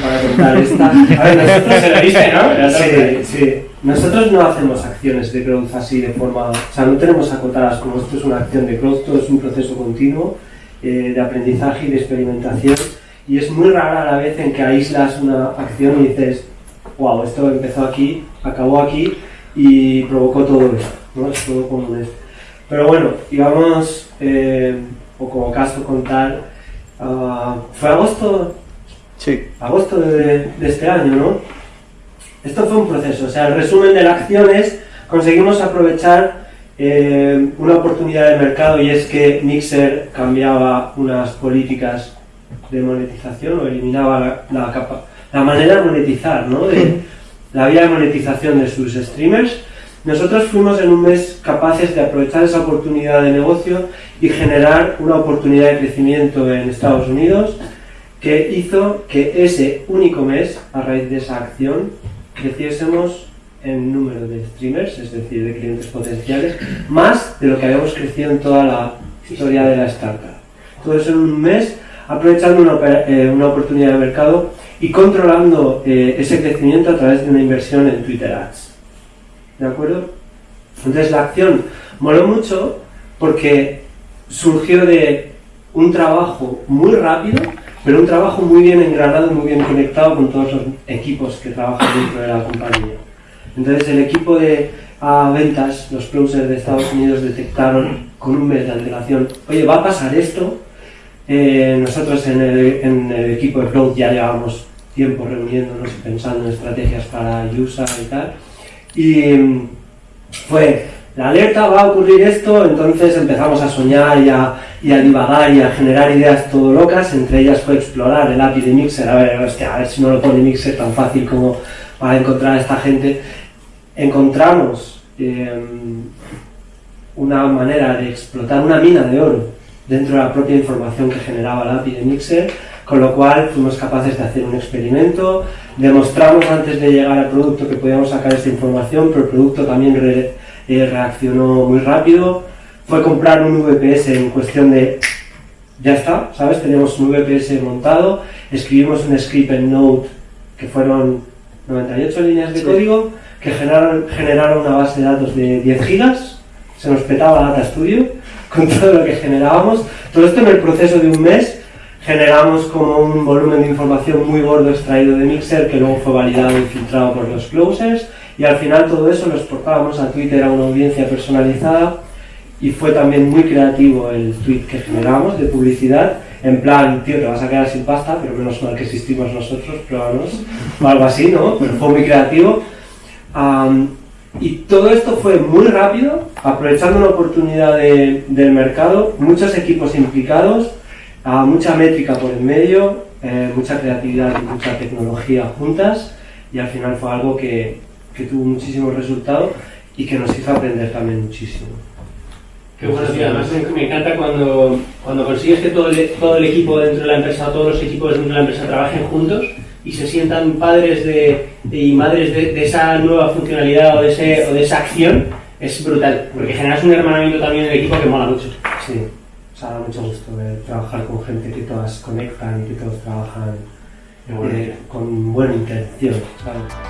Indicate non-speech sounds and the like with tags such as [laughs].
para contar esta. [laughs] A ver, nosotros se viste, ¿no? Sí, sí. Nosotros no hacemos acciones de growth así de forma... O sea, no tenemos acotadas como esto es una acción de growth, todo es un proceso continuo eh, de aprendizaje y de experimentación. Y es muy rara la vez en que aíslas una acción y dices, wow, esto empezó aquí, acabó aquí y provocó todo esto. ¿no? Es todo como esto. Pero bueno, íbamos, eh, o como caso contar, ah, fue agosto, Sí. agosto de, de este año, ¿no? Esto fue un proceso, o sea, el resumen de la acción es, conseguimos aprovechar eh, una oportunidad de mercado y es que Mixer cambiaba unas políticas de monetización o eliminaba la, la, capa- la manera de monetizar, ¿no? De, [laughs] la vía de monetización de sus streamers. Nosotros fuimos en un mes capaces de aprovechar esa oportunidad de negocio y generar una oportunidad de crecimiento en Estados Unidos que hizo que ese único mes, a raíz de esa acción, creciésemos en número de streamers, es decir, de clientes potenciales, más de lo que habíamos crecido en toda la historia de la startup. Todo eso en un mes, aprovechando una, eh, una oportunidad de mercado y controlando eh, ese crecimiento a través de una inversión en Twitter Ads. ¿De acuerdo? Entonces la acción moló mucho porque surgió de un trabajo muy rápido, pero un trabajo muy bien engranado muy bien conectado con todos los equipos que trabajan dentro de la compañía. Entonces el equipo de ah, ventas, los closers de Estados Unidos detectaron con un mes de antelación, oye, va a pasar esto. Eh, nosotros en el, en el equipo de Cloud ya llevábamos tiempo reuniéndonos y pensando en estrategias para USA y tal. Y mm, fue, la alerta va a ocurrir esto, entonces empezamos a soñar y a, y divagar y a generar ideas todo locas, entre ellas fue explorar el API de Mixer, a ver, a ver si no lo pone Mixer tan fácil como para encontrar a esta gente. Encontramos eh, una manera de explotar una mina de oro dentro de la propia información que generaba el API de Mixer, con lo cual fuimos capaces de hacer un experimento, demostramos antes de llegar al producto que podíamos sacar esta información, pero el producto también eh, reaccionó muy rápido, fue comprar un VPS en cuestión de ya está, ¿sabes? Tenemos un VPS montado, escribimos un script en Node que fueron 98 líneas de Sí. código que generaron, generaron una base de datos de 10 gigas, se nos petaba Data Studio [laughs] con todo lo que generábamos. Todo esto en el proceso de un mes generamos como un volumen de información muy gordo extraído de Mixer que luego fue validado y filtrado por los closers y al final todo eso lo exportábamos a Twitter a una audiencia personalizada y fue también muy creativo el tweet que generamos de publicidad en plan, tío, te vas a quedar sin pasta, pero menos mal que existimos nosotros, pruébanos, o algo así, ¿no? Pero fue muy creativo. Am, y todo esto fue muy rápido, aprovechando una oportunidad de- del mercado, muchos equipos implicados, ah, mucha métrica por en medio, eh, mucha creatividad y mucha tecnología juntas, y al final fue algo que, que tuvo muchísimos resultados y que nos hizo aprender también muchísimo. Qué bueno, tío. Además me, encanta cuando, cuando consigues que todo el, todo el equipo dentro de la empresa, o todos los equipos dentro de la empresa trabajen juntos y se sientan padres de, y madres de, de esa nueva funcionalidad o de, ese, o de esa acción. Es brutal, porque generas un hermanamiento también en el equipo que mola mucho. Sí, o sea, da mucho gusto ver trabajar con gente que todas conectan y que todos trabajan eh, con buena intención, ¿sabes?